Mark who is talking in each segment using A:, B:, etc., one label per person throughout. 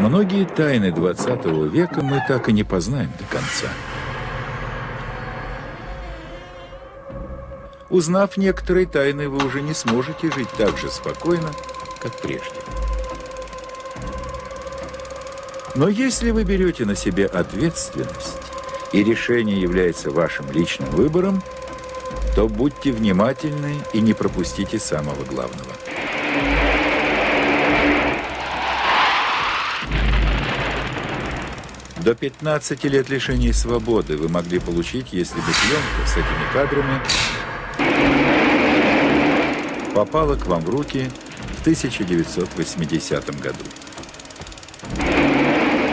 A: Многие тайны 20 века мы так и не познаем до конца. Узнав некоторые тайны, вы уже не сможете жить так же спокойно, как прежде. Но если вы берете на себя ответственность, и решение является вашим личным выбором, то будьте внимательны и не пропустите самого главного. До 15 лет лишения свободы вы могли получить, если бы пленка с этими кадрами попала к вам в руки в 1980 году.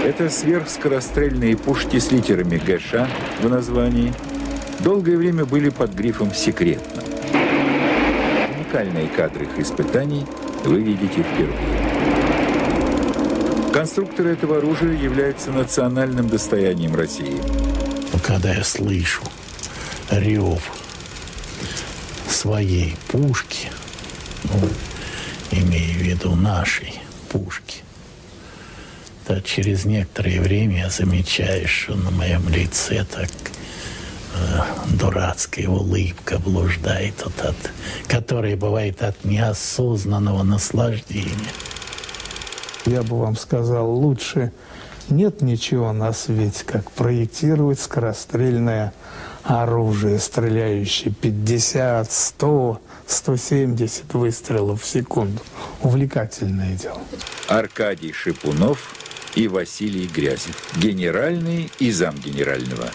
A: Это сверхскорострельные пушки с литерами ГШ в названии долгое время были под грифом «секретно». Уникальные кадры их испытаний вы видите впервые. Конструкторы этого оружия являются национальным достоянием России.
B: Когда я слышу рев своей пушки, ну, имея в виду нашей пушки, то через некоторое время я замечаю, что на моем лице так э, дурацкая улыбка блуждает, вот от, которая бывает от неосознанного наслаждения.
C: Я бы вам сказал, лучше нет ничего на свете, как проектировать скорострельное оружие, стреляющее 50, 100, 170 выстрелов в секунду. Увлекательное дело.
A: Аркадий Шипунов и Василий Грязев, генеральный и замгенерального.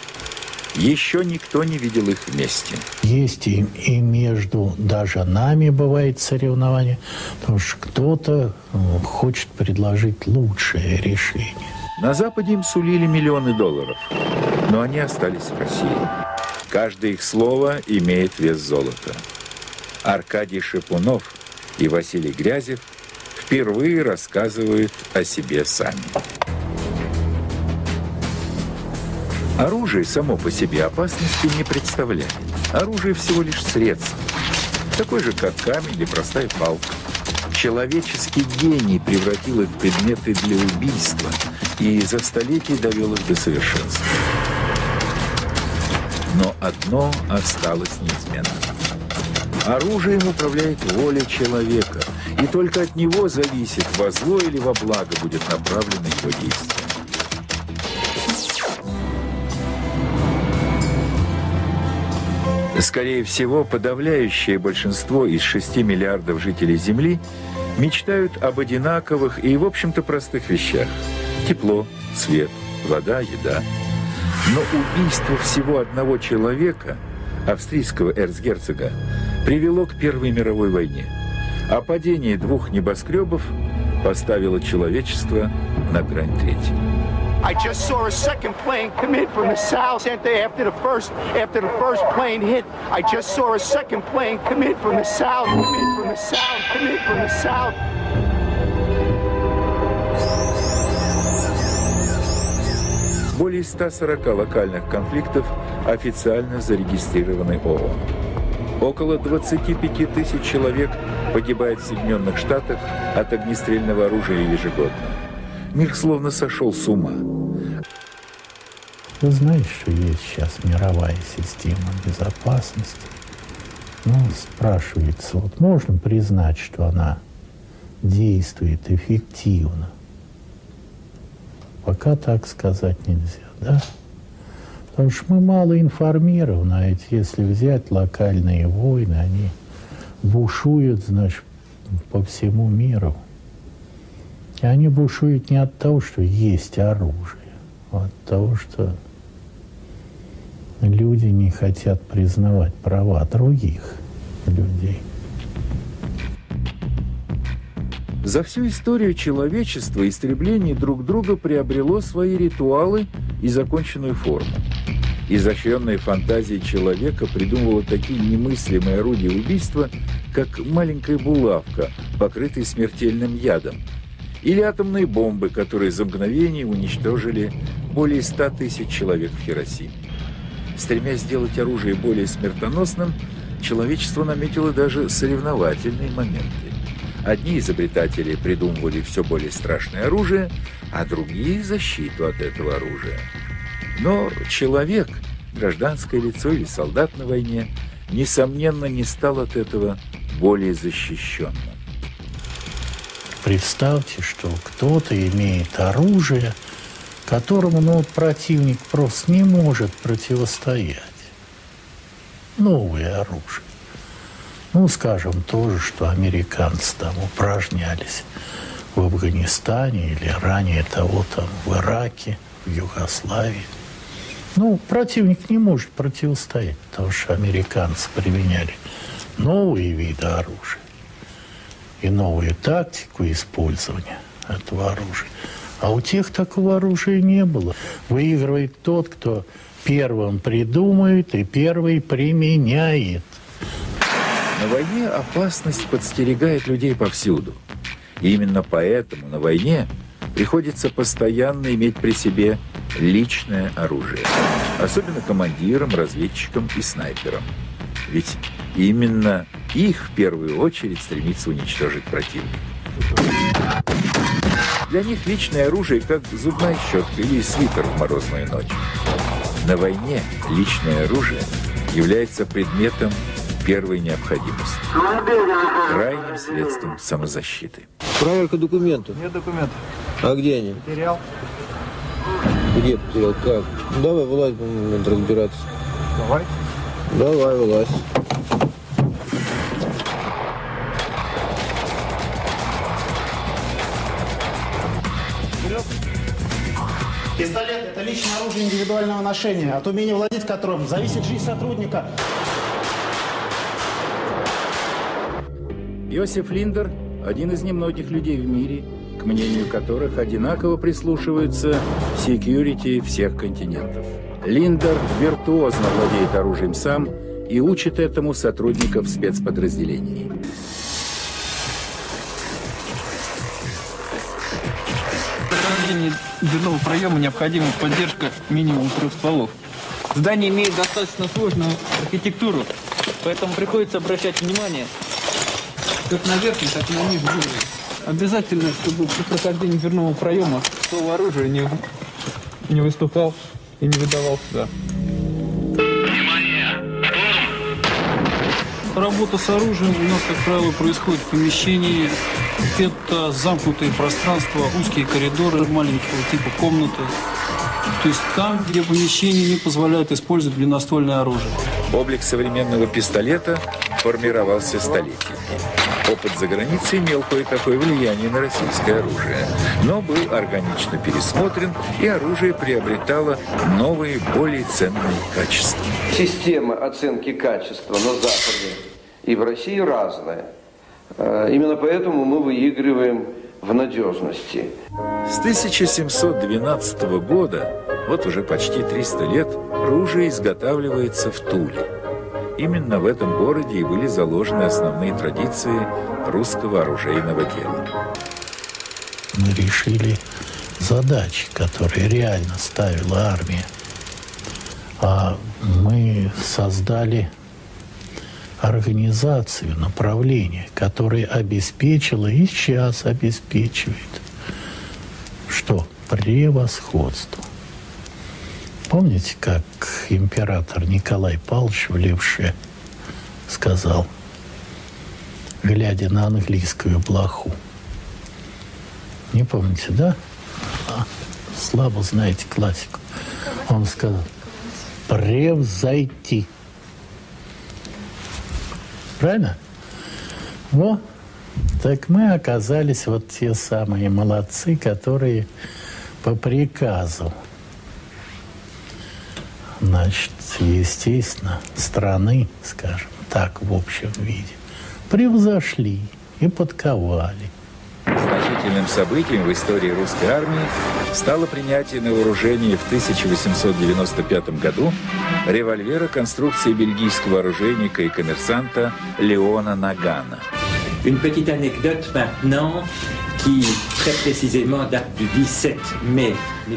A: Еще никто не видел их вместе.
B: Есть и, и между даже нами бывает соревнование, потому что кто-то э, хочет предложить лучшее решение.
A: На Западе им сулили миллионы долларов, но они остались в России. Каждое их слово имеет вес золота. Аркадий Шипунов и Василий Грязев впервые рассказывают о себе сами. Оружие само по себе опасности не представляет. Оружие всего лишь средство. Такой же, как камень или простая палка. Человеческий гений превратил их в предметы для убийства и за столетия довел их до совершенства. Но одно осталось неизменным. Оружием управляет воля человека, и только от него зависит, во зло или во благо будет направлено его действие. Скорее всего, подавляющее большинство из 6 миллиардов жителей Земли мечтают об одинаковых и, в общем-то, простых вещах. Тепло, свет, вода, еда. Но убийство всего одного человека, австрийского эрцгерцога, привело к Первой мировой войне. А падение двух небоскребов поставило человечество на грань третьей. I just saw a second plane come in from the south after the first after the first plane hit. I just saw a second plane come in from the south, come in from the south, come in from the south. Более 140 локальных конфликтов официально зарегистрированы ООН. Около 25 тысяч человек погибает в Соединенных Штатах от огнестрельного оружия ежегодно. Мир словно сошел с ума.
B: Ты знаешь, что есть сейчас мировая система безопасности? Ну, спрашивается, вот можно признать, что она действует эффективно? Пока так сказать нельзя, да? Потому что мы мало информированы, а ведь если взять локальные войны, они бушуют, значит, по всему миру. И они бушуют не от того, что есть оружие, а от того, что люди не хотят признавать права других людей.
A: За всю историю человечества истребление друг друга приобрело свои ритуалы и законченную форму. Изощренная фантазия человека придумывала такие немыслимые орудия убийства, как маленькая булавка, покрытая смертельным ядом – или атомные бомбы, которые за мгновение уничтожили более 100 тысяч человек в Хиросиме. Стремясь сделать оружие более смертоносным, человечество наметило даже соревновательные моменты. Одни изобретатели придумывали все более страшное оружие, а другие – защиту от этого оружия. Но человек, гражданское лицо или солдат на войне, несомненно, не стал от этого более защищенным.
B: Представьте, что кто-то имеет оружие, которому ну, противник просто не может противостоять. Новое оружие. Ну, скажем, то же, что американцы там упражнялись в Афганистане или ранее того там в Ираке, в Югославии. Ну, противник не может противостоять, потому что американцы применяли новые виды оружия и новую тактику использования этого оружия. А у тех такого оружия не было. Выигрывает тот, кто первым придумает и первый применяет.
A: На войне опасность подстерегает людей повсюду. И именно поэтому на войне приходится постоянно иметь при себе личное оружие. Особенно командирам, разведчикам и снайперам. Ведь именно их в первую очередь стремится уничтожить противник. Для них личное оружие как зубная щетка или свитер в морозную ночь. На войне личное оружие является предметом первой необходимости. Крайним средством самозащиты.
D: Проверка документов.
E: Нет документов.
D: А где они?
E: Потерял.
D: Где потерял? Как? Давай, вылазь, будем разбираться.
E: Давай.
D: Давай, вылазь.
F: Пистолет – это личное оружие индивидуального ношения. От умения владеть которым зависит жизнь сотрудника.
G: Иосиф Линдер – один из немногих людей в мире, к мнению которых одинаково прислушиваются секьюрити всех континентов. Линдер виртуозно владеет оружием сам и учит этому сотрудников спецподразделений.
E: Для прохождения дверного проема необходима поддержка минимум трех стволов. Здание имеет достаточно сложную архитектуру, поэтому приходится обращать внимание как на верхний, так и на нижний уровень. Обязательно, чтобы при прохождении дверного проема ствол оружия не, не выступал и не выдавал сюда. Работа с оружием у нас, как правило, происходит в помещении. Это замкнутые пространства, узкие коридоры, маленького типа комнаты. То есть там, где помещение не позволяет использовать длинноствольное оружие.
A: Облик современного пистолета формировался столетиями. Опыт за границей имел кое-какое влияние на российское оружие, но был органично пересмотрен, и оружие приобретало новые, более ценные качества.
H: Система оценки качества на Западе и в России разная. Э, Именно поэтому мы выигрываем в надежности.
A: С 1712 года, вот уже почти 300 лет, оружие изготавливается в Туле. Именно в этом городе и были заложены основные традиции русского оружейного дела.
B: Мы решили задачи, которые реально ставила армия. А мы создали организацию, направление, которое обеспечило и сейчас обеспечивает что? Превосходство. Помните, как император Николай Павлович в Левше сказал, глядя на английскую блоху? Не помните, да? А, слабо знаете классику. Он сказал, превзойти. Правильно? Во, так мы оказались вот те самые молодцы, которые по приказу, значит, естественно, страны, скажем так, в общем виде, превзошли и подковали.
A: Значительным событием в истории русской армии стало принятие на вооружение в 1895 году револьвера конструкции бельгийского оружейника и коммерсанта Леона Нагана.
I: Une petite anecdote maintenant qui très précisément date du 17 mai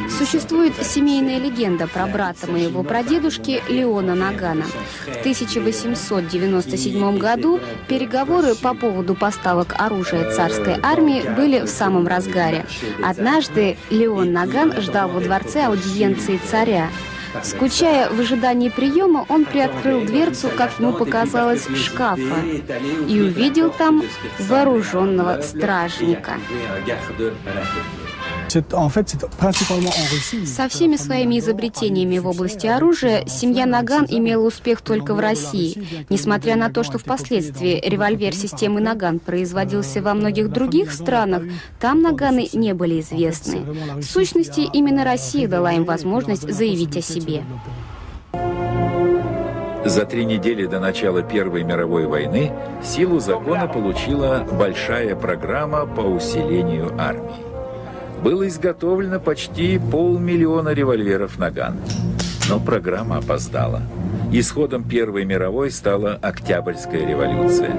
J: Существует семейная легенда про брата моего прадедушки Леона Нагана. В 1897 году переговоры по поводу поставок оружия царской армии были в самом разгаре. Однажды Леон Наган ждал во дворце аудиенции царя. Скучая в ожидании приема, он приоткрыл дверцу, как ему показалось, шкафа и увидел там вооруженного стражника. Со всеми своими изобретениями в области оружия семья Наган имела успех только в России. Несмотря на то, что впоследствии револьвер системы Наган производился во многих других странах, там Наганы не были известны. В сущности, именно Россия дала им возможность заявить о себе.
A: За три недели до начала Первой мировой войны силу закона получила большая программа по усилению армии было изготовлено почти полмиллиона револьверов «Наган». Но программа опоздала. Исходом Первой мировой стала Октябрьская революция.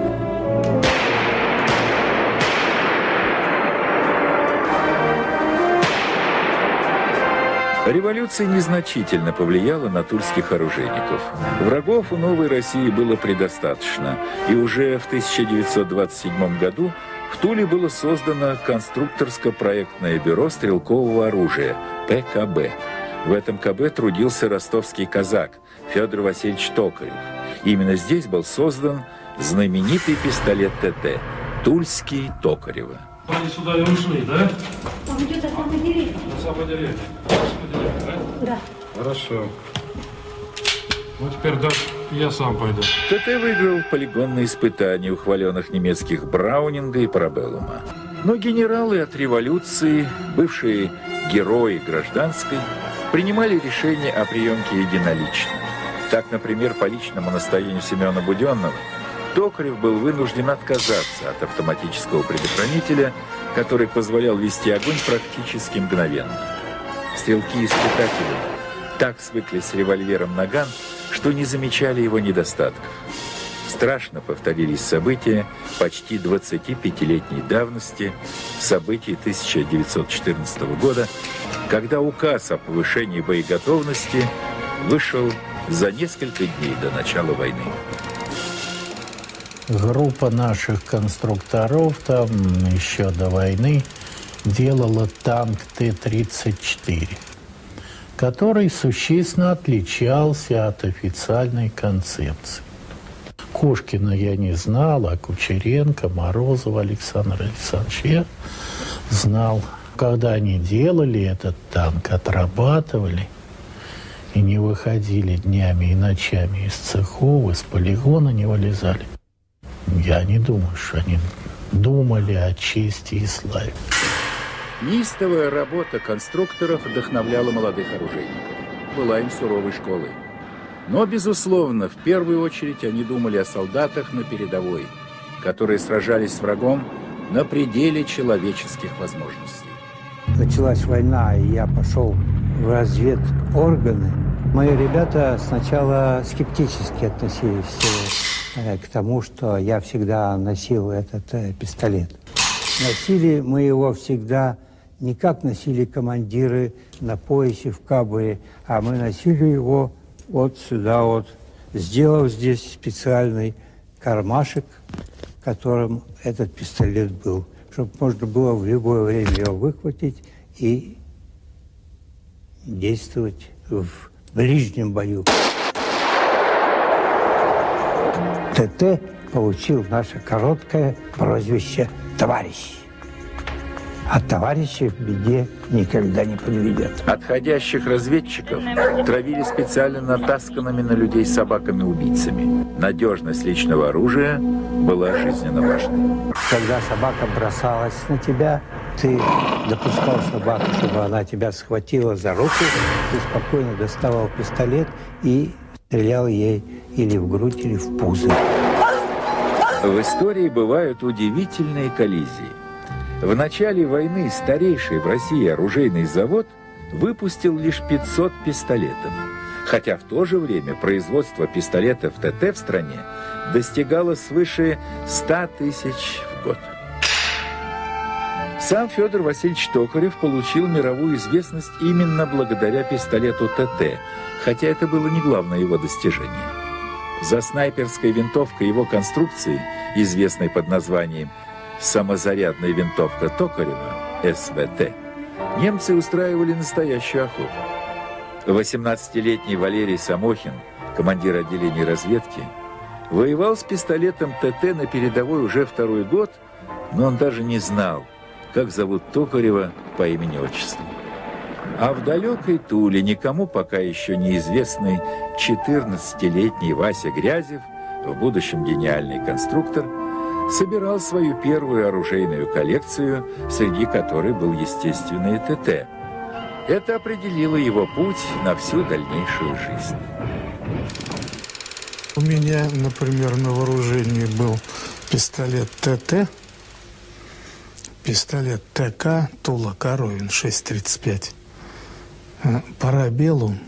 A: Революция незначительно повлияла на тульских оружейников. Врагов у новой России было предостаточно, и уже в 1927 году в Туле было создано конструкторско-проектное бюро стрелкового оружия ПКБ. В этом КБ трудился ростовский казак Федор Васильевич Токарев. Именно здесь был создан знаменитый пистолет ТТ «Тульский Токарева».
K: Они сюда и ушли, да? Он идет на самой деревне. На самой деревне. да? Да. Хорошо. Ну, теперь да, я сам пойду.
A: ТТ выиграл полигонные испытания у немецких Браунинга и Парабеллума. Но генералы от революции, бывшие герои гражданской, принимали решение о приемке единолично. Так, например, по личному настоянию Семена Буденного Токарев был вынужден отказаться от автоматического предохранителя, который позволял вести огонь практически мгновенно. Стрелки-испытатели так свыклись с револьвером «Наган», что не замечали его недостатков. Страшно повторились события почти 25-летней давности, события 1914 года, когда указ о повышении боеготовности вышел за несколько дней до начала войны.
B: Группа наших конструкторов там еще до войны делала танк Т-34 который существенно отличался от официальной концепции. Кошкина я не знал, а Кучеренко, Морозова Александр Александрович я знал. Когда они делали этот танк, отрабатывали и не выходили днями и ночами из цехов, из полигона не вылезали. Я не думаю, что они думали о чести и славе.
G: Неистовая работа конструкторов вдохновляла молодых оружейников. Была им суровой школой. Но, безусловно, в первую очередь они думали о солдатах на передовой, которые сражались с врагом на пределе человеческих возможностей.
L: Началась война, и я пошел в разведорганы. Мои ребята сначала скептически относились э, к тому, что я всегда носил этот э, пистолет. Носили мы его всегда не как носили командиры на поясе в кабуре, а мы носили его вот сюда вот, сделав здесь специальный кармашек, которым этот пистолет был, чтобы можно было в любое время его выхватить и действовать в ближнем бою. ТТ получил наше короткое прозвище «Товарищ» а товарищей в беде никогда не подведет.
A: Отходящих разведчиков травили специально натасканными на людей собаками-убийцами. Надежность личного оружия была жизненно важной.
L: Когда собака бросалась на тебя, ты допускал собаку, чтобы она тебя схватила за руку, ты спокойно доставал пистолет и стрелял ей или в грудь, или в пузо.
A: В истории бывают удивительные коллизии. В начале войны старейший в России оружейный завод выпустил лишь 500 пистолетов, хотя в то же время производство пистолетов ТТ в стране достигало свыше 100 тысяч в год. Сам Федор Васильевич Токарев получил мировую известность именно благодаря пистолету ТТ, хотя это было не главное его достижение. За снайперской винтовкой его конструкции, известной под названием «самозарядная винтовка Токарева» СВТ, немцы устраивали настоящую охоту. 18-летний Валерий Самохин, командир отделения разведки, воевал с пистолетом ТТ на передовой уже второй год, но он даже не знал, как зовут Токарева по имени-отчеству. А в далекой Туле никому пока еще неизвестный 14-летний Вася Грязев, в будущем гениальный конструктор, собирал свою первую оружейную коллекцию, среди которой был, естественно, и ТТ. Это определило его путь на всю дальнейшую жизнь.
C: У меня, например, на вооружении был пистолет ТТ, пистолет ТК Тула Коровин 6.35, э, Парабеллум,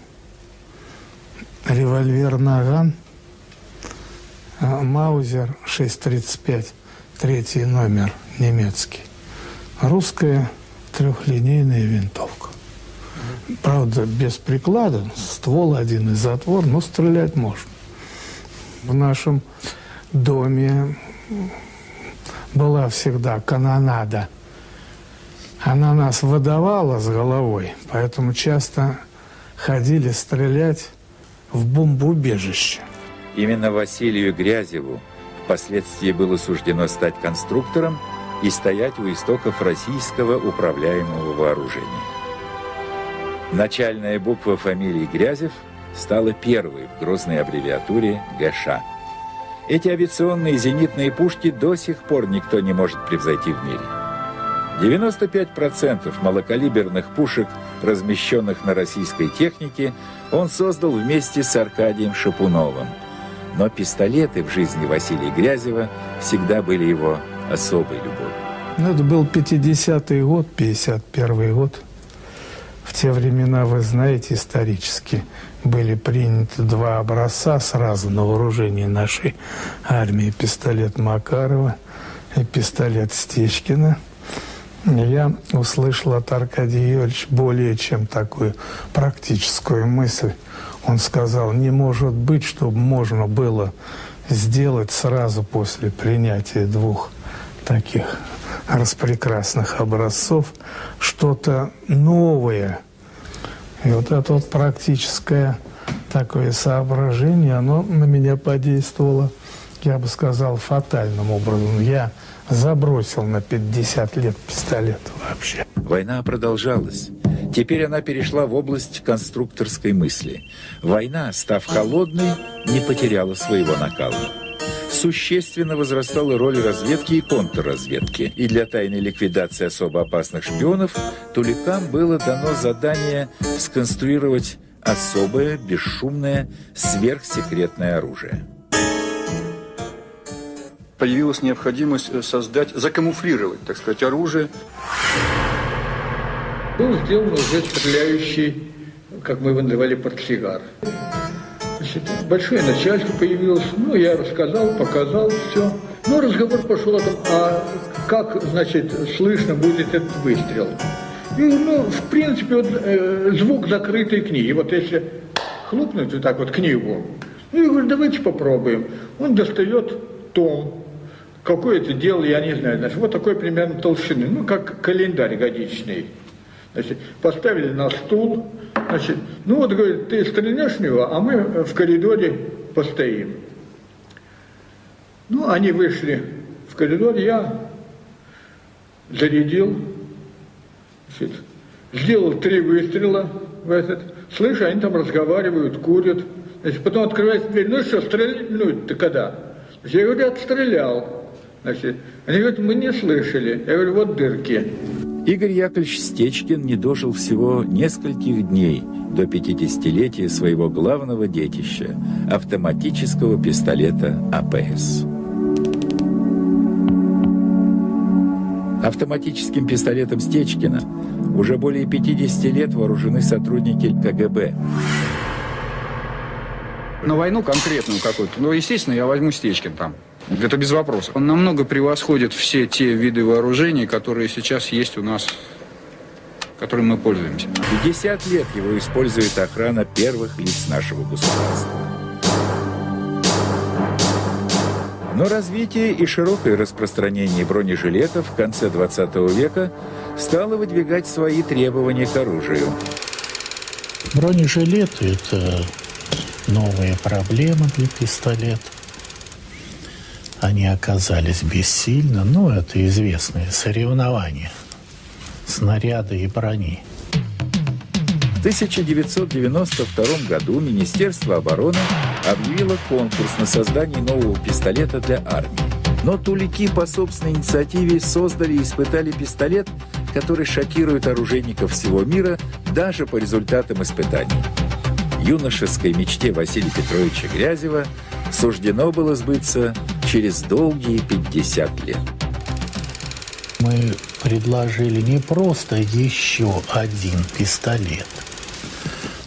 C: револьвер Наган, Маузер 6.35, третий номер немецкий, русская трехлинейная винтовка. Правда, без приклада, ствол один и затвор, но стрелять можно. В нашем доме была всегда канонада. Она нас выдавала с головой, поэтому часто ходили стрелять в бомбоубежище.
A: Именно Василию Грязеву впоследствии было суждено стать конструктором и стоять у истоков российского управляемого вооружения. Начальная буква фамилии Грязев стала первой в грозной аббревиатуре ГШ. Эти авиационные зенитные пушки до сих пор никто не может превзойти в мире. 95% малокалиберных пушек, размещенных на российской технике, он создал вместе с Аркадием Шапуновым. Но пистолеты в жизни Василия Грязева всегда были его особой любовью.
C: Ну, это был 50-й год, 51-й год. В те времена, вы знаете, исторически были приняты два образца сразу на вооружение нашей армии. Пистолет Макарова и пистолет Стечкина. Я услышал от Аркадия Юрьевича более чем такую практическую мысль. Он сказал, не может быть, чтобы можно было сделать сразу после принятия двух таких распрекрасных образцов что-то новое. И вот это вот практическое такое соображение, оно на меня подействовало, я бы сказал, фатальным образом. Я забросил на 50 лет пистолет вообще.
A: Война продолжалась. Теперь она перешла в область конструкторской мысли. Война, став холодной, не потеряла своего накала. Существенно возрастала роль разведки и контрразведки. И для тайной ликвидации особо опасных шпионов Туликам было дано задание сконструировать особое, бесшумное, сверхсекретное оружие
M: появилась необходимость э, создать, закамуфлировать, так сказать, оружие.
N: Был сделан уже стреляющий, как мы его называли, портсигар. Значит, большое начальство появилось, ну, я рассказал, показал все. Ну, разговор пошел о том, а как, значит, слышно будет этот выстрел. И, ну, в принципе, вот, э, звук закрытой книги. Вот если хлопнуть вот так вот книгу, ну, я говорю, давайте попробуем. Он достает том, какое это дело, я не знаю, значит, вот такой примерно толщины, ну, как календарь годичный. Значит, поставили на стул, значит, ну вот, говорит, ты стрельнешь в него, а мы в коридоре постоим. Ну, они вышли в коридор, я зарядил, значит, сделал три выстрела в этот, слышу, они там разговаривают, курят, значит, потом открывается дверь, ну что, стрелять, ну, ты когда? Я говорю, отстрелял. Значит, они говорят, мы не слышали. Я говорю, вот дырки.
A: Игорь Яковлевич Стечкин не дожил всего нескольких дней до 50-летия своего главного детища – автоматического пистолета АПС. Автоматическим пистолетом Стечкина уже более 50 лет вооружены сотрудники КГБ.
M: На войну конкретную какую-то, ну, естественно, я возьму Стечкин там. Это без вопросов. Он намного превосходит все те виды вооружений, которые сейчас есть у нас, которым мы пользуемся.
A: 50 лет его использует охрана первых лиц нашего государства. Но развитие и широкое распространение бронежилетов в конце 20 века стало выдвигать свои требования к оружию.
B: Бронежилеты – это новая проблема для пистолета. Они оказались бессильны, ну, это известное соревнование снаряда и брони.
A: В 1992 году Министерство обороны объявило конкурс на создание нового пистолета для армии. Но тулики по собственной инициативе создали и испытали пистолет, который шокирует оружейников всего мира даже по результатам испытаний. Юношеской мечте Василия Петровича Грязева суждено было сбыться через долгие 50 лет.
B: Мы предложили не просто еще один пистолет,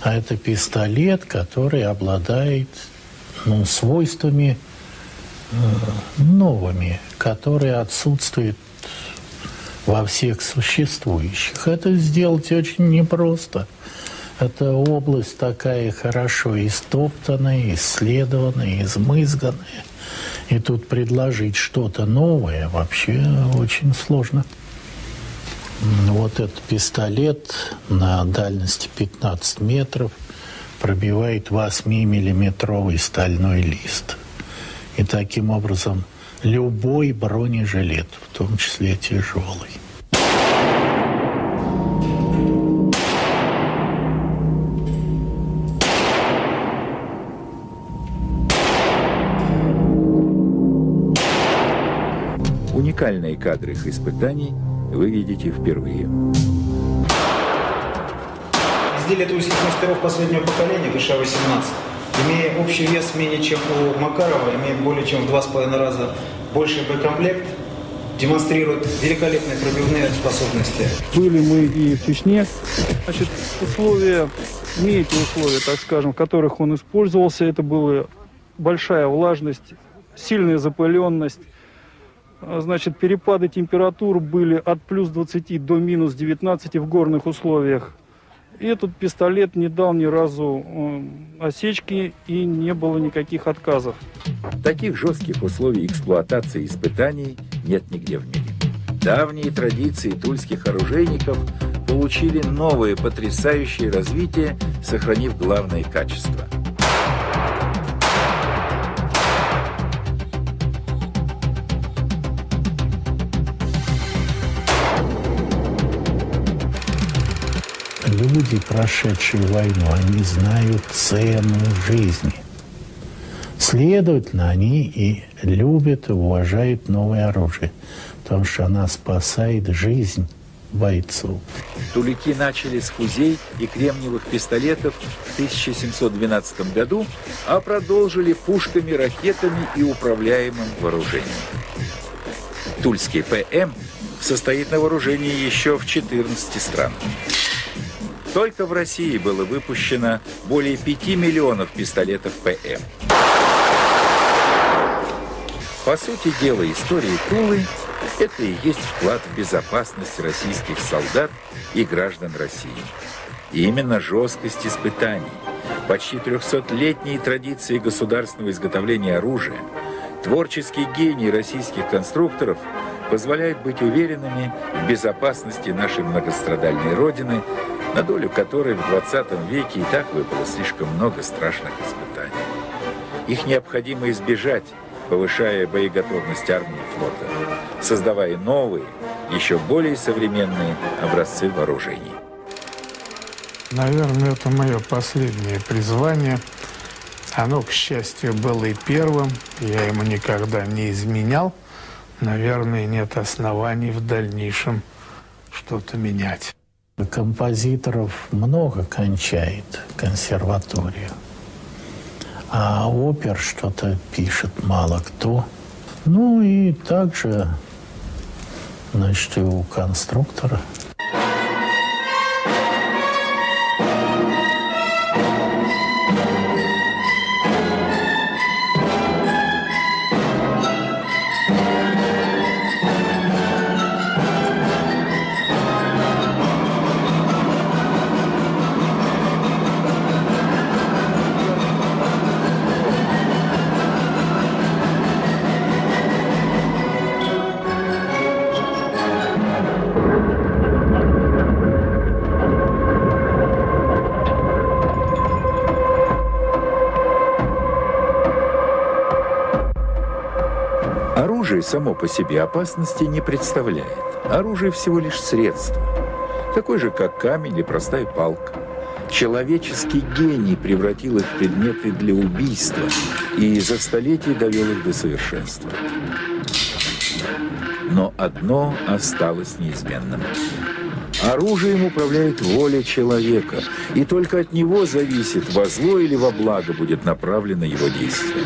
B: а это пистолет, который обладает ну, свойствами э, новыми, которые отсутствуют во всех существующих. Это сделать очень непросто. Это область такая хорошо истоптанная, исследованная, измызганная. И тут предложить что-то новое вообще очень сложно. Вот этот пистолет на дальности 15 метров пробивает 8-миллиметровый стальной лист. И таким образом любой бронежилет, в том числе тяжелый.
A: Уникальные кадры их испытаний вы видите впервые.
F: Изделие тульских мастеров последнего поколения ГШ-18, имея общий вес менее чем у Макарова, имеет более чем в два с половиной раза больший боекомплект, демонстрирует великолепные пробивные способности.
O: Были мы и в Чечне. Значит, условия, эти условия, так скажем, в которых он использовался, это была большая влажность, сильная запыленность, Значит, перепады температур были от плюс 20 до минус 19 в горных условиях. И этот пистолет не дал ни разу осечки и не было никаких отказов.
A: Таких жестких условий эксплуатации испытаний нет нигде в мире. Давние традиции тульских оружейников получили новое потрясающее развитие, сохранив главные качества –
B: люди, прошедшие войну, они знают цену жизни. Следовательно, они и любят и уважают новое оружие, потому что она спасает жизнь бойцов.
A: Тулики начали с фузей и кремниевых пистолетов в 1712 году, а продолжили пушками, ракетами и управляемым вооружением. Тульский ПМ состоит на вооружении еще в 14 странах. Только в России было выпущено более 5 миллионов пистолетов ПМ. По сути дела, история Тулы – это и есть вклад в безопасность российских солдат и граждан России. И именно жесткость испытаний, почти 300-летние традиции государственного изготовления оружия, творческий гений российских конструкторов позволяют быть уверенными в безопасности нашей многострадальной Родины – на долю которой в 20 веке и так выпало слишком много страшных испытаний. Их необходимо избежать, повышая боеготовность армии и флота, создавая новые, еще более современные образцы вооружений.
C: Наверное, это мое последнее призвание. Оно, к счастью, было и первым. Я ему никогда не изменял. Наверное, нет оснований в дальнейшем что-то менять.
B: Композиторов много кончает консерваторию, а опер что-то пишет мало кто. Ну и также, значит, и у конструктора –
A: Оружие само по себе опасности не представляет. Оружие всего лишь средство. Такой же, как камень или простая палка. Человеческий гений превратил их в предметы для убийства и за столетия довел их до совершенства. Но одно осталось неизменным. Оружием управляет воля человека, и только от него зависит, во зло или во благо будет направлено его действие.